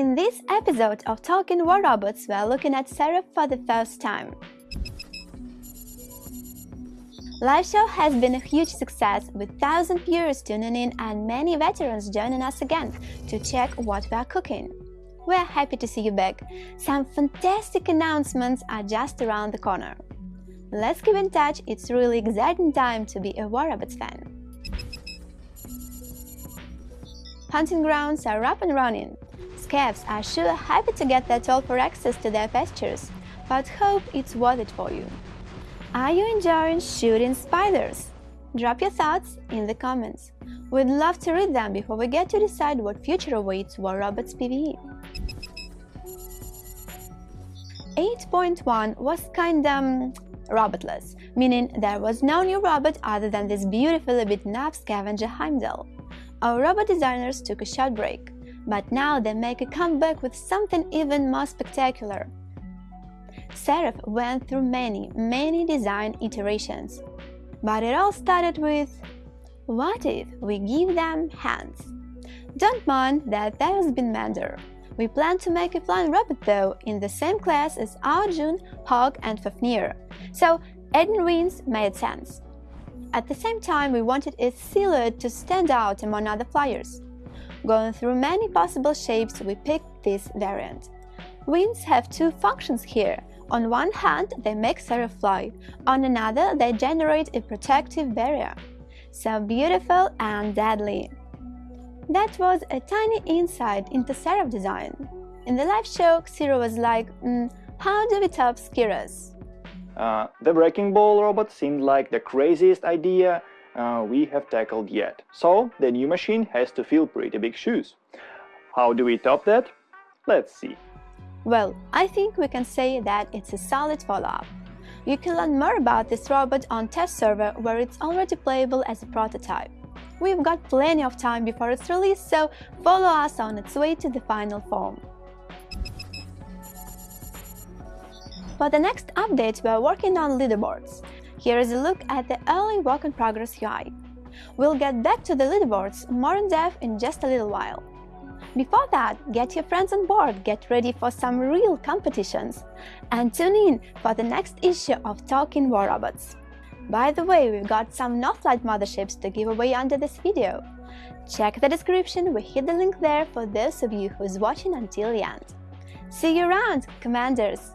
In this episode of Talking War Robots, we are looking at Seraph for the first time. Live show has been a huge success with 1000 viewers tuning in and many veterans joining us again to check what we are cooking. We are happy to see you back. Some fantastic announcements are just around the corner. Let's keep in touch, it's really exciting time to be a War Robots fan. Hunting grounds are up and running. Scavs are sure happy to get that for access to their pastures, but hope it's worth it for you. Are you enjoying shooting spiders? Drop your thoughts in the comments. We'd love to read them before we get to decide what future awaits War Robots PvE. 8.1 was kinda um, robotless, meaning there was no new robot other than this beautifully beaten up scavenger Heimdall. Our robot designers took a short break, but now they make a comeback with something even more spectacular Seraph went through many, many design iterations. But it all started with what if we give them hands? Don't mind that has been Mander. We plan to make a flying robot though in the same class as Arjun, Hawk and Fafnir, so adding wings made sense. At the same time, we wanted its silhouette to stand out among other flyers. Going through many possible shapes, we picked this variant. Wings have two functions here, on one hand, they make Seraph fly, on another, they generate a protective barrier. So beautiful and deadly. That was a tiny insight into Seraph design. In the live show, Xero was like, mm, how do we top Skiros? Uh, the Breaking Ball robot seemed like the craziest idea uh, we have tackled yet. So the new machine has to fill pretty big shoes. How do we top that? Let's see. Well, I think we can say that it's a solid follow-up. You can learn more about this robot on test server where it's already playable as a prototype. We've got plenty of time before its release, so follow us on its way to the final form. For the next update, we are working on leaderboards. Here is a look at the early work-in-progress UI. We'll get back to the leaderboards more in depth in just a little while. Before that, get your friends on board, get ready for some real competitions, and tune in for the next issue of Talking War Robots. By the way, we've got some Northlight motherships to give away under this video. Check the description, we hit the link there for those of you who's watching until the end. See you around, Commanders!